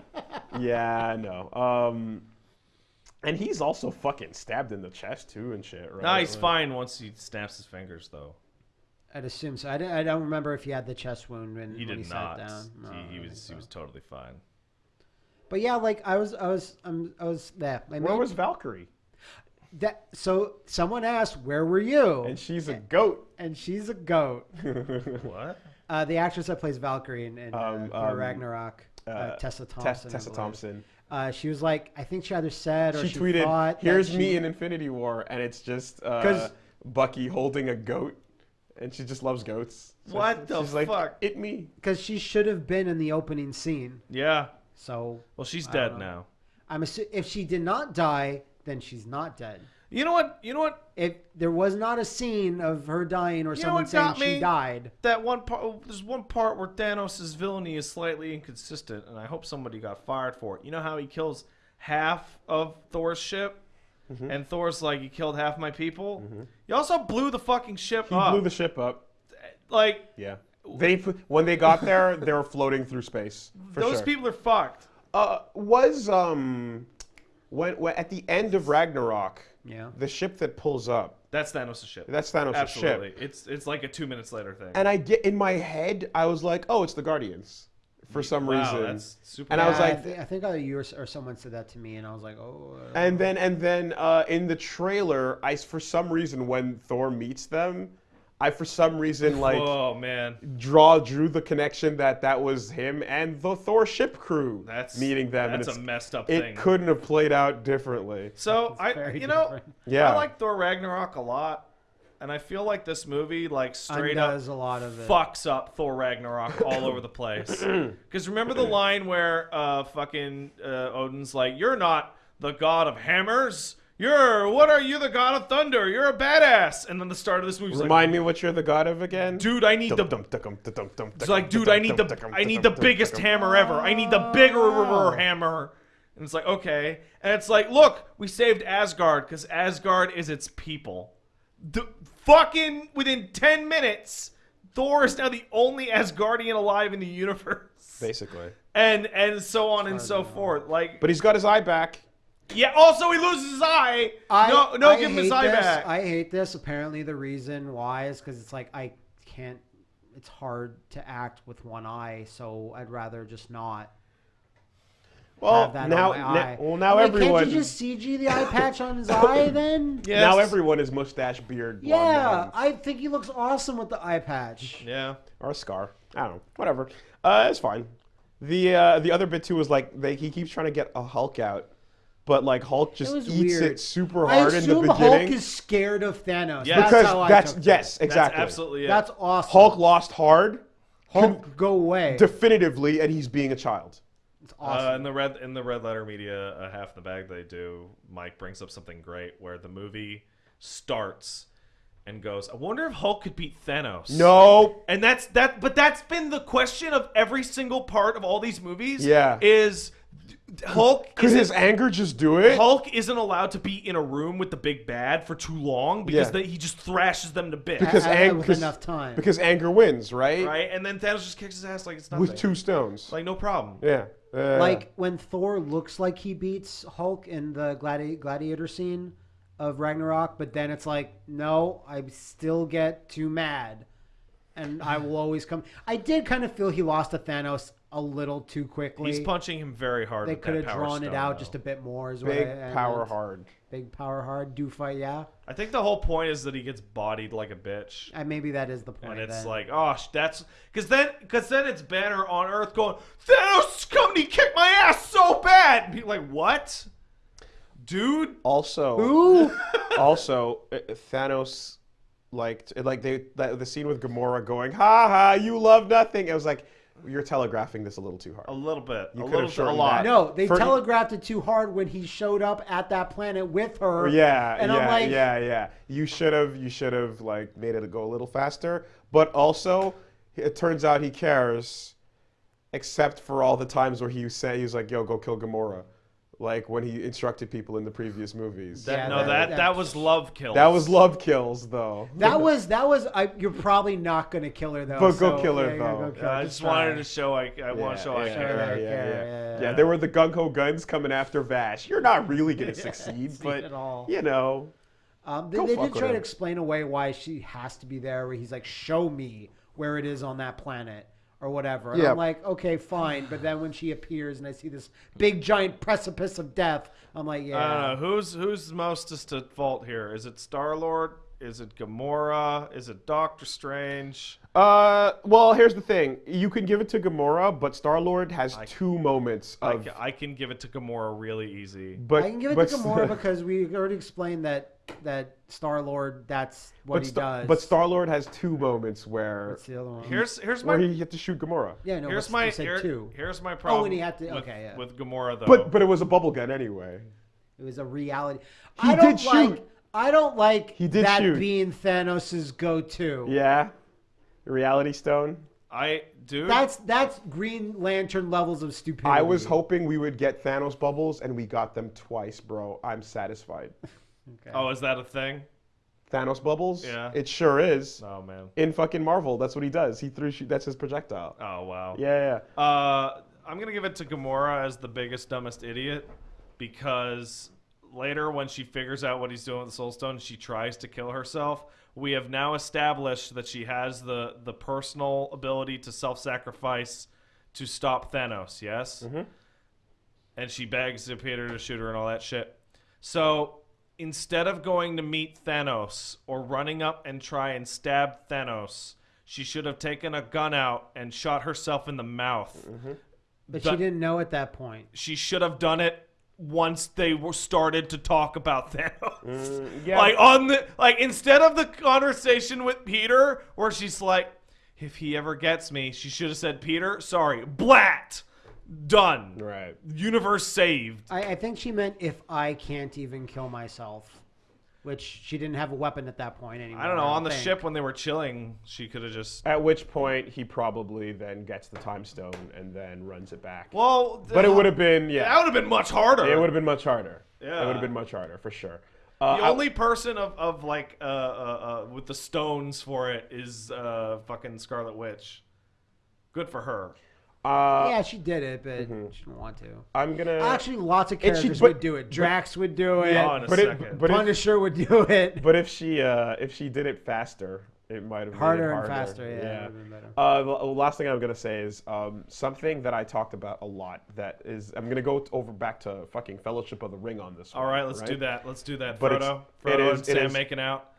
yeah, I know. Um, And he's also fucking stabbed in the chest too and shit, right? Nah, he's Like- fine once he snaps his fingers, though. I'd assume so. I, don't- remember if he had the chest wound when, He when he not. sat down. No, he, he was think he was totally fine. But yeah, like I was, I was, um, I was there. I Where mean, was Valkyrie? That? So someone asked, "Where were you?" And she's a goat. And she's a goat. What? Uh, the actress that plays Valkyrie in, in Um, uh, Thor um, Ragnarok, uh, uh, Tessa Thompson. Tessa. Thompson. Uh, she was like, I think she either said or She she, tweeted, thought "Here's she- me in Infinity War," and it's just uh, 'Cause- Bucky holding a goat, and she just loves goats. So What the she's like, fuck? It me. because she should have been in the opening scene. Yeah. So Well, she's I dead now. I'm assu- if she did not die, then she's not dead. You know what? You know what? If there was not a scene of her dying or You someone saying she me? died, That one part. oh, There's one part where Thanos' villainy is slightly inconsistent, and I hope somebody got fired for it. You know how he kills half of Thor's ship, Mm-hmm. and Thor's like, "You killed half my people." You also blew the fucking ship He up. blew the ship up. like Yeah. They when they got there, they were floating through space. For those sure. people are fucked. Uh, was um, when, when at the end of Ragnarok, yeah. the ship that pulls up, That's Thanos' ship. that's Thanos' Absolutely. ship. It's it's like a two minutes later thing. And I get in my head, I was like, oh, it's the Guardians, for some wow, reason. that's super. And I was like- I, thi- I think either you or, or someone said that to me, and I was like, oh. uh, And then and then uh, in the trailer, I for some reason when Thor meets them, I for some reason like oh man, draw drew the connection that that was him and the Thor ship crew that's meeting them. That's and a messed up it thing. couldn't have played out differently. So I, very you know. Yeah. I like Thor Ragnarok a lot, and I feel like this movie like straight up undoes a lot of it. fucks up Thor Ragnarok all over the place. Because remember the line where uh, fucking uh, Odin's like, "You're not the god of hammers. You're what are you, the god of thunder? You're a badass." And then the start of this movie, Remind me what you're the god of again. dude, I need the. It's like, dude, I need the I need the biggest hammer ever. I need the bigger Oh. hammer. And it's like, okay. And it's like, look, we saved Asgard because Asgard is its people. The, fucking within 10 minutes, Thor is now the only Asgardian alive in the universe. Basically, And and so on and so forth. Like but he's got his eye back. Yeah, also he loses his eye. I, no no I give him hate his eye this. back. I hate this. Apparently, the reason why is because it's like I can't. It's hard to act with one eye, so I'd rather just not Well, have that now, on my na- eye. well, now Like, everyone, Can't you just CG the eye patch on his eye then? Yes. now everyone is mustache, beard, Yeah. I think he looks awesome with the eye patch. Yeah. or a scar. I don't know. Whatever. Uh, it's fine. The uh, the other bit too was like they, he keeps trying to get a Hulk out, but like Hulk just was eats weird. it super I hard in the assume beginning. Hulk is scared of Thanos. Yeah. That's because how I that's took yes, it. exactly. That's absolutely it. That's awesome. Hulk lost hard, Hulk, go away. definitively, and he's being a child. it's Uh, awesome. in the red in the red letter media, uh, half the bag they do. Mike brings up something great where the movie starts and goes, "I wonder if Hulk could beat Thanos." No, and that's that. But that's been the question of every single part of all these movies. Yeah. is Hulk could his anger just do it? Hulk isn't allowed to be in a room with the big bad for too long because Yeah. they, he just thrashes them to bits. because I- I- ang- with enough time. Because anger wins, right? right, and then Thanos just kicks his ass like it's nothing. With two stones. like no problem. yeah. Uh, like when Thor looks like he beats Hulk in the gladi- gladiator scene of Ragnarok, but then it's like, no, I still get too mad, and I will always come. I did kind of feel he lost to Thanos a little too quickly. He's punching him very hard. they could have power drawn it out though. just a bit more. Is what big I- I power meant. hard. Big power hard. Do fight, yeah. I think the whole point is that he gets bodied like a bitch. Uh, maybe that is the point. And it's then. like, oh, that's because then, because then it's Banner on Earth going, Thanos come company kicked my ass so bad. And people like, what, dude? Also, Ooh, also uh, Thanos like like they the scene with Gamora going ha ha you love nothing it was like you're telegraphing this a little too hard A little bit, You a could little, have a lot. that. no, they For- telegraphed it too hard when he showed up at that planet with her. yeah and yeah I'm like, yeah yeah you should have you should have like made it go a little faster but also it turns out he cares except for all the times where he said he was like yo go kill Gamora like when he instructed people in the previous movies. That, Yeah, no, that- that, that- that was love kills. That was love kills, though. That was that was. I, you're probably not gonna kill her though. But go so, kill her, yeah, though. go kill her. I just try. wanted to show. I, I want to show. I yeah, care. yeah, yeah, yeah. yeah, Yeah, yeah. there were the gung ho guns coming after Vash. You're not really gonna succeed, but all. you know, Um, they they did with try to explain away why she has to be there. Where he's like, "Show me where it is on that planet." Or whatever. And Yeah. I'm like, okay, fine. But then when she appears and I see this big giant precipice of death, I'm like, yeah. I don't know who's who's mostest at fault here. Is it Star Lord? Is it Gamora? Is it Doctor Strange? Uh, well, here's the thing. You can give it to Gamora, but Star Lord has two moments I, of. ca- I can give it to Gamora really easy. but I can give it but, to Gamora because we already explained that that Star Lord. That's what but, he Star- does. but Star Lord has two moments where What's the other one? Here's here's my where he had to shoot Gamora. yeah, no. here's my here- two. here's my oh, problem. he had to- with, okay, yeah. with Gamora though. But but it was a bubble gun anyway. It was a reality. He I don't did like. shoot. I don't like He did that shoot. being Thanos' go-to. Yeah, Reality Stone. I do. That's that's Green Lantern levels of stupidity. I was hoping we would get Thanos bubbles, and we got them twice, bro. I'm satisfied. Okay. oh, is that a thing? Thanos bubbles? Yeah. It sure is. Oh man. In fucking Marvel, that's what he does. He threw. Shoot, that's his projectile. Oh wow. Yeah, yeah. Uh, I'm gonna give it to Gamora as the biggest dumbest idiot because later when she figures out what he's doing with the Soul Stone, she tries to kill herself. We have now established that she has the the personal ability to self-sacrifice to stop Thanos. Yes, and she begs Peter to shoot her and all that shit. So instead of going to meet Thanos or running up and try and stab Thanos, she should have taken a gun out and shot herself in the mouth but the- she didn't know at that point. she should have done it once they were started to talk about Thanos. Mm, yeah. Like on the like instead of the conversation with Peter where she's like, if he ever gets me, she should have said, Peter, sorry, blat. Done. Right. Universe saved. I, I think she meant if I can't even kill myself, which she didn't have a weapon at that point anymore. I don't know. On the think. ship when they were chilling, she could have just. At which point he probably then gets the time stone and then runs it back. Well, but it would have been yeah. That yeah. would have been much harder. It would have been much harder. Yeah. It would have been much harder for sure. Uh, The I- only person of, of like uh, uh, uh, with the stones for it is uh, fucking Scarlet Witch. Good for her. Uh, yeah, she did it, but Mm-hmm. she didn't want to. I'm gonna Actually, lots of It should- characters but- would do it. Drax would do it. Yeah, in a but second. it, but if, Punisher would do it. but if she uh, if she did it faster, it might have made it harder and faster. Yeah. that would've been better. Uh, the the last thing I'm gonna say is um, something that I talked about a lot. That is, I'm gonna go over back to fucking Fellowship of the Ring on this. All one, right, let's do that. Let's do that. But it's- Frodo, Frodo is- and Sam is- making out.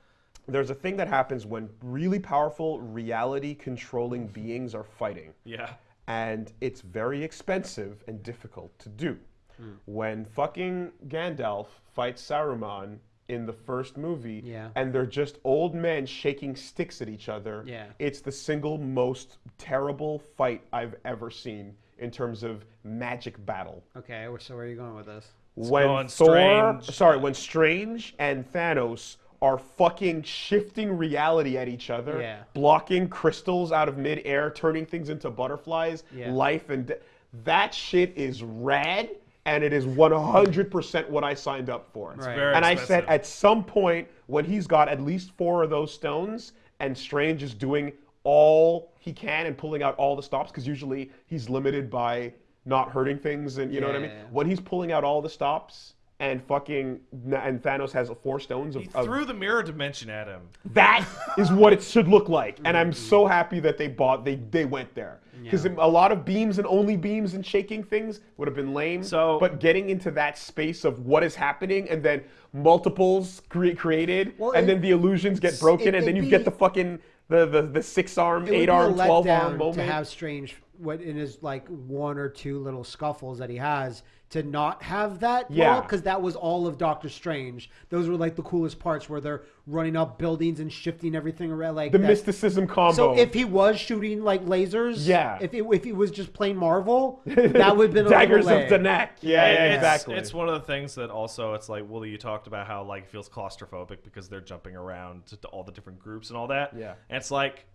There's a thing that happens when really powerful reality controlling beings are fighting. Yeah. And it's very expensive and difficult to do. Hmm. When fucking Gandalf fights Saruman in the first movie, Yeah. and they're just old men shaking sticks at each other, Yeah. it's the single most terrible fight I've ever seen in terms of magic battle. Okay, so where are you going with this? when going Thor, Strange. sorry, when Strange and Thanos are fucking shifting reality at each other, Yeah. blocking crystals out of midair, turning things into butterflies, Yeah. life and de- that shit is rad, and it is 100% what I signed up for. Right. Very and I said at some point when he's got at least four of those stones, and Strange is doing all he can and pulling out all the stops, because usually he's limited by not hurting things, and you know what I mean. When he's pulling out all the stops, and fucking and Thanos has four stones of, He of threw the mirror dimension at him. that is what it should look like, and I'm so mm-hmm. happy that they bought they they went there because Yeah. a lot of beams and only beams and shaking things would have been lame. So- but getting into that space of what is happening and then multiples cre- created, Well, and it- then the illusions get broken, it- and then it'd you get the fucking the the, the six arm, eight arm, twelve arm moment. to have Strange what in his like one or two little scuffles that he has to not have that Yeah. because that was all of Doctor Strange. Those were like the coolest parts where they're running up buildings and shifting everything around like the that. mysticism combo. So if he was shooting like lasers, Yeah. If it, if he was just plain Marvel, that would have been daggers of the neck. Yeah, yeah, it's, exactly. It's one of the things that also it's like Willie, you talked about how like it feels claustrophobic because they're jumping around to, to all the different groups and all that. Yeah. And it's like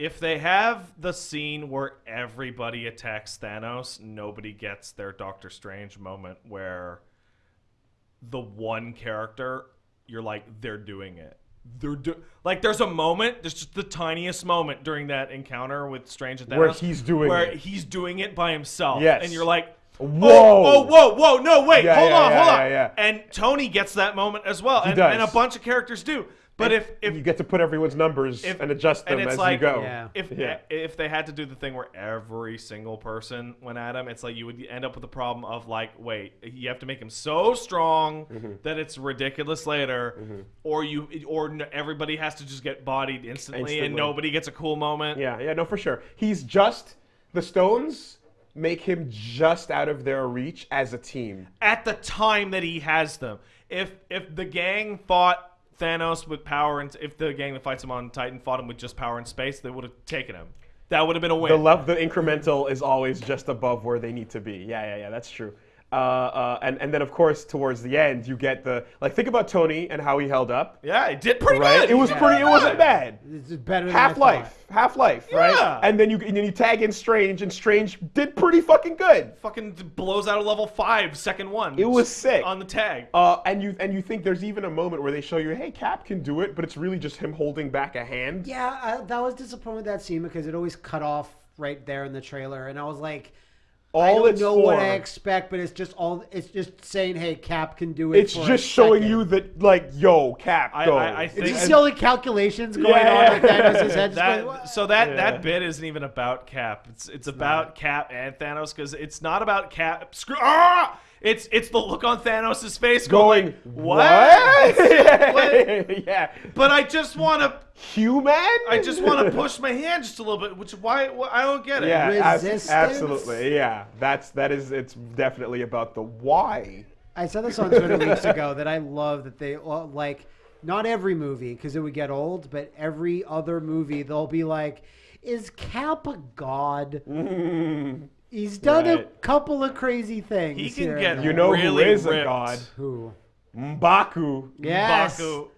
if they have the scene where everybody attacks Thanos, nobody gets their Doctor Strange moment where the one character you're like they're doing it. They're do- like there's a moment, there's just the tiniest moment during that encounter with Strange and Thanos Where he's doing where it. he's doing it by himself. Yes. and you're like. Oh, whoa. Oh, oh, whoa, whoa, no, wait, Yeah, hold yeah, on, yeah, hold yeah, on. yeah. And Tony gets that moment as well, and, does. and a bunch of characters do. But if if you get to put everyone's numbers if- and adjust them and it's as like- you go. Yeah. if Yeah. if they had to do the thing where every single person went at him, it's like you would end up with the problem of like, wait, you have to make him so strong Mm-hmm. that it's ridiculous later, or you or everybody has to just get bodied instantly, Instantly. and nobody gets a cool moment. Yeah, yeah, no, for sure. He's just the Stones make him just out of their reach as a team. At the time that he has them, if if the gang fought Thanos with power, and if the gang that fights him on Titan fought him with just power and space, they would have taken him. That would have been a win. The love, the incremental is always just above where they need to be. Yeah, yeah, yeah, that's true. Uh, uh, and and then of course towards the end you get the like think about Tony and how he held up. yeah, it did pretty Right, good. it was Yeah. pretty. It wasn't bad. It's better than I Half Life, thought. Half Life, right? Yeah. And then you and then you tag in Strange, and Strange did pretty fucking good. fucking blows out a level five second one. It was sick. on the tag. Uh, and you and you think there's even a moment where they show you, hey, Cap can do it, but it's really just him holding back a hand. Yeah, I, that was disappointing that scene because it always cut off right there in the trailer, and I was like, All I don't it's know for, what I expect, but it's just all it's just saying, hey, Cap can do it. it's for a just showing second. you that, like, yo, Cap, I- go. I- I It's think- just the only calculations going Yeah, on yeah. with Thanos' head. just that going, so that Yeah. that bit isn't even about Cap. It's it's about Cap and Thanos because it's not about Cap. Screw. Ah! It's it's the look on Thanos' face going, going, what? what? yeah. But I just want to. Human? I just want to push my hand just a little bit, which why, why I don't get it. Yeah, abs- Resistance? absolutely. Yeah, that's that is. It's definitely about the why. I said this on Twitter weeks ago that I love that they well, like not every movie because it would get old, but every other movie they'll be like, "Is Cap a god? Mm. He's done a couple of crazy things. He can here get You know Really who is a ripped. god? who? Mbaku. Yes. Baku.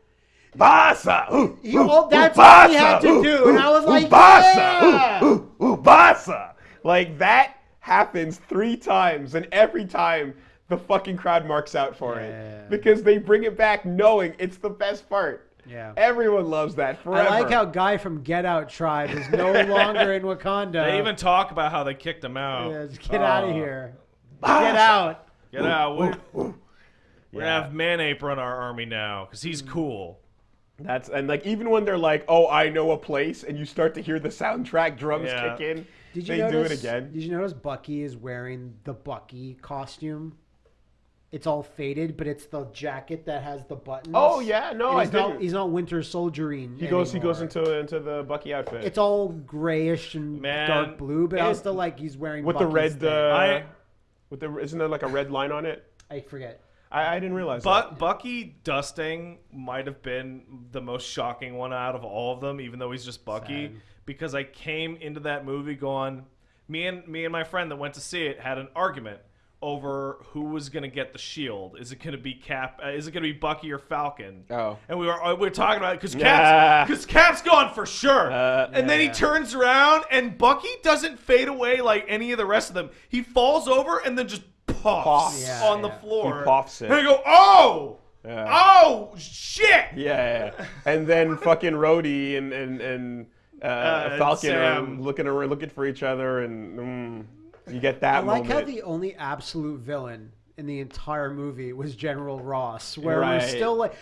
Basa. Ooh, He- ooh, well, that's ooh, all he had to ooh, do, and I was ooh, like, ooh, Basa. yeah. Ooh, ooh, ooh, Basa. Like that happens three times, and every time the fucking crowd marks out for Yeah. it because they bring it back knowing it's the best part. Yeah. Everyone loves that forever. I like how Guy from Get Out Tribe is no longer in Wakanda. They even talk about how they kicked him out. yeah, just get out of Oh. here. Basa. Ah! Get out. Get out. We're, we're Yeah. gonna have Man-Ape run our army now because he's mm. cool. That's and like even when they're like, "Oh, I know a place," and you start to hear the soundtrack drums Yeah. kick in, Did you they notice, do it again. Did you notice Bucky is wearing the Bucky costume? It's all faded, but it's the jacket that has the buttons. Oh yeah, no, And I he's not, didn't. he's not Winter Soldiering. He goes. He goes into into the Bucky outfit. It's all grayish and Man, dark blue, but I was still like he's wearing with the red. thing. Uh, I- with the isn't there like a red line on it? I forget. I, I didn't realize. But Bucky dusting might have been the most shocking one out of all of them, even though he's just Bucky. Sad. Because I came into that movie going, me and me and my friend that went to see it had an argument over who was gonna get the shield. Is it gonna be Cap? Uh, is it gonna be Bucky or Falcon? Oh. And we were uh, we were talking about it because Cap's because Cap's gone for sure. Uh, and then he turns around and Bucky doesn't fade away like any of the rest of them. He falls over and then just pops, Pops. Yeah, on the floor. He pops it. And I go, oh, Yeah. oh, shit. Yeah, yeah, yeah. and then fucking Rhodey and and and uh, and Falcon are looking around, looking for each other, and mm, you get that I like moment. how the only absolute villain in the entire movie was General Ross, where Right. we're still like,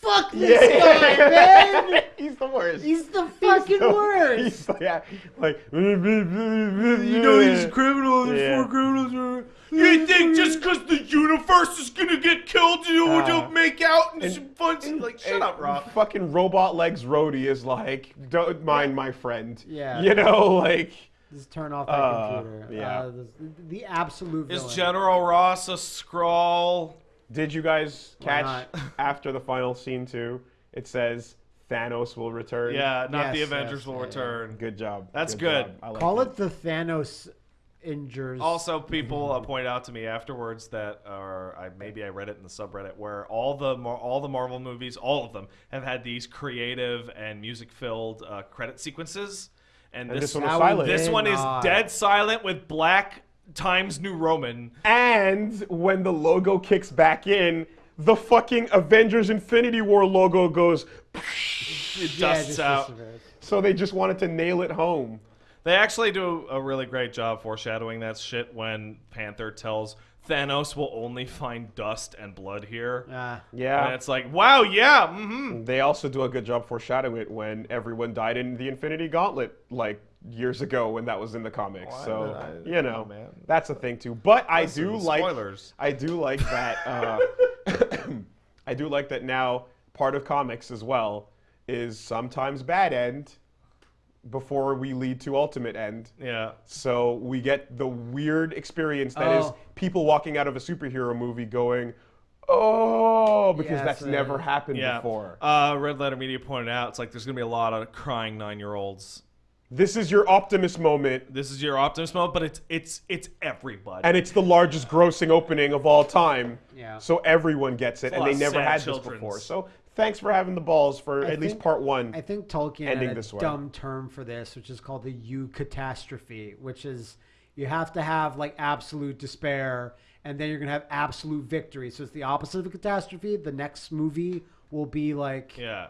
fuck yeah, this guy, man. he's the worst. He's the fucking the- worst. He's, yeah, like You you know he's a criminal. There's Yeah. four criminals. Are... You think just because the universe is gonna get killed, you know, Uh, you'll make out and, and- some fun? like, shut up, Rob. Fucking robot legs Rhodey is like, don't mind my friend. Yeah. You know, like. Just turn off that Uh, computer. yeah. Uh, the, the absolute Is. General Ross a Skrull? Did you guys catch after the final scene too? It says Thanos will return. Yeah, not the Avengers yes, will yeah, yeah. return. Good job. That's good. job. I like Call that. it the Thanos injures. Also, people uh, point out to me afterwards that, or I, maybe I read it in the subreddit, where all the all the Marvel movies, all of them, have had these creative and music-filled uh, credit sequences. And, And this, this one That was one silent. this one is dead silent with black Times New Roman. And when the logo kicks back in, the fucking Avengers Infinity War logo goes. It dusts just out. So they just wanted to nail it home. They actually do a really great job foreshadowing that shit when Panther tells Thanos will only find dust and blood here. Ah. Yeah. And it's like, wow, yeah, mm-hmm. They also do a good job foreshadowing it when everyone died in the Infinity Gauntlet, like years ago when that was in the comics. Why so did I- you know, oh, man. that's a thing too. But I Listen, do like spoilers. I do like that. Uh, I do like that now. Part of comics as well is sometimes bad end before we lead to ultimate end. Yeah. So we get the weird experience that is Oh. people walking out of a superhero movie going, "Oh," because Yeah, that's a- never happened Yeah. before. Uh, Red Letter Media pointed out it's like there's gonna be a lot of crying nine year olds. This is your Optimus moment, This is your Optimus moment, but it's it's it's everybody. and it's the largest grossing opening of all time. Yeah. So everyone gets it, and they never had children's. this before. So thanks for having the balls for I at least part one. I think Tolkien Ending had a this way. dumb term for this, which is called the eucatastrophe, which is you have to have like absolute despair, and then you're gonna have absolute victory. So it's the opposite of a catastrophe. The next movie will be like yeah.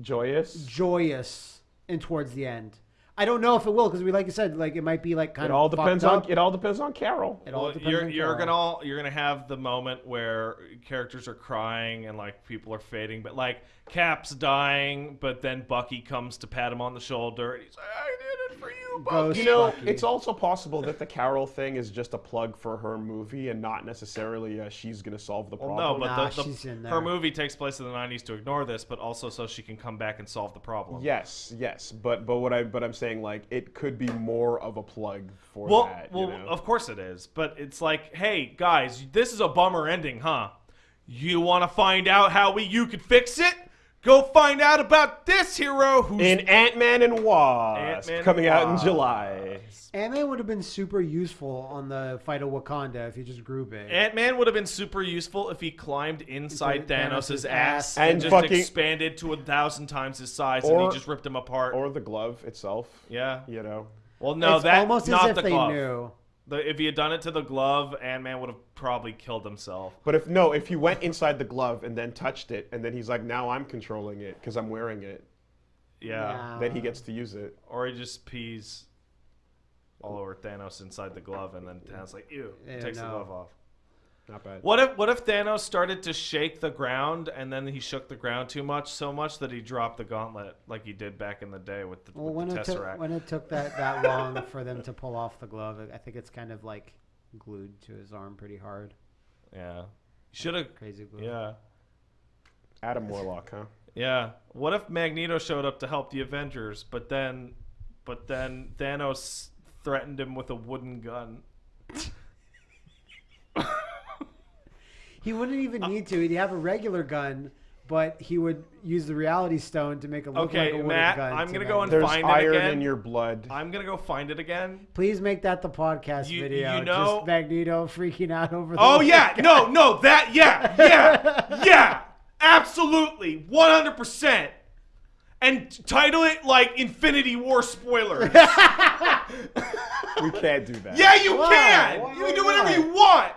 Joyous. joyous and towards the end. I don't know if it will because we, like you said, like it might be like kind It of all depends on up. it. All depends on Carol. It all Well, depends you're on you're Carol. gonna all, you're gonna have the moment where characters are crying and like people are fading, but like Cap's dying, but then Bucky comes to pat him on the shoulder and he's like, "I did it for you, Bucky." Ghost You know, Bucky. it's also possible that the Carol thing is just a plug for her movie and not necessarily uh, she's going to solve the Well, problem. no, but Nah, the, the, she's in her movie takes place in the '90s to ignore this, but also so she can come back and solve the problem. Yes, yes, but but what I but I'm saying like it could be more of a plug for Well, that. well, you know? of course it is, but it's like, hey guys, this is a bummer ending, huh? You want to find out how we you could fix it? Go find out about this hero who's in Ant Man and Wasp Ant-Man coming out in July. Ant-Man would have been super useful on the fight of Wakanda if he just grew big. Ant Man would have been super useful if he climbed inside Inside Thanos' Thanos' ass ass. and, And just fucking- expanded to a thousand times his size and Or- he just ripped him apart. Or the glove itself. yeah. You know. Well, no, it's that almost not as if the they glove. knew. The, if he had done it to the glove, Ant Man would have probably killed himself. But if no, if he went inside the glove and then touched it, and then he's like, now I'm controlling it because I'm wearing it, Yeah. Yeah. then he gets to use it. Or he just pees all over Thanos inside the glove, and then Thanos like, ew, Ew, takes the glove off. Not bad. What if what if Thanos started to shake the ground, and then he shook the ground too much, so much that he dropped the gauntlet, like he did back in the day with the, Well, with when the it took when it took that that long for them to pull off the glove, I think it's kind of like glued to his arm pretty hard. yeah, should have. Crazy glue. Yeah, Adam Warlock, huh? yeah. What if Magneto showed up to help the Avengers, but then, but then Thanos threatened him with a wooden gun? He wouldn't even uh, need to. He'd have a regular gun, but he would use the Reality Stone to make it look Okay, like a wooden Matt, gun. I'm to gonna them. go and There's find it iron again. in your blood. I'm gonna go find it again. Please make that the podcast You- video. you know- just Magneto freaking out over. The Oh yeah, gun. no, no, that yeah, yeah, yeah, absolutely, 100. percent And title it like Infinity War spoilers. we can't do that. yeah, you Why? can. Why you can do whatever not? you want.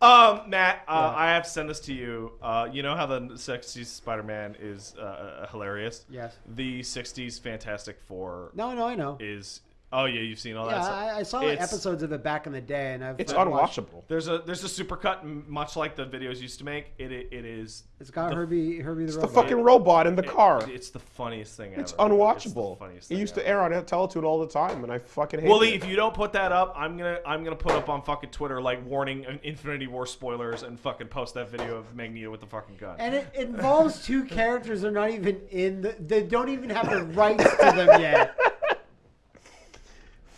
Um, Matt, uh, I have to send this to you. Uh, you know how the '60s Spider-Man is uh, uh, hilarious. Yes. The '60s Fantastic Four No, no, I know. is. Oh yeah, you've seen all that. Yeah, stuff. I, I saw It's- episodes of it back in the day, and I've It's I've watched- unwatchable. There's a there's a supercut, much like the videos used to make. It it, it is. It's got the- Herbie Herbie the It's the robot. fucking robot in the car. It- it's the funniest thing ever. It's It's the unwatchable. funniest It thing used to air on Teletoon all the time, and I fucking hate Willie, it. if you don't put that up, I'm gonna I'm gonna put up on fucking Twitter like warning uh, Infinity War spoilers and fucking post that video of Magneto with the fucking gun. And it involves two characters that are not even in the. They don't even have the rights to them yet.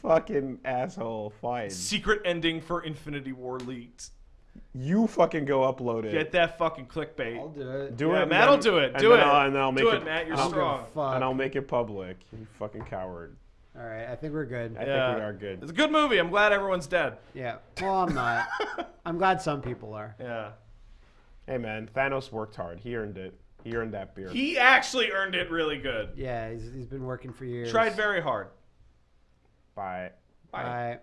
Fucking asshole, fine. Secret ending for Infinity War leaked. You fucking go upload it. Get that fucking clickbait. I'll do it. do Yeah, it. and Matt'll do it. Do it. I'll, and I'll make Do it, it, Matt. You're I don't give a strong. fuck. And I'll make it public. You fucking coward. All right, I think we're good. I Yeah. think we are good. It's a good movie. I'm glad everyone's dead. Yeah. Well, I'm not. I'm glad some people are. Yeah. Hey man, Thanos worked hard. He earned it. He earned that beard. He actually earned it really good. Yeah, he's, he's been working for years. Tried very hard. Bye. Bye.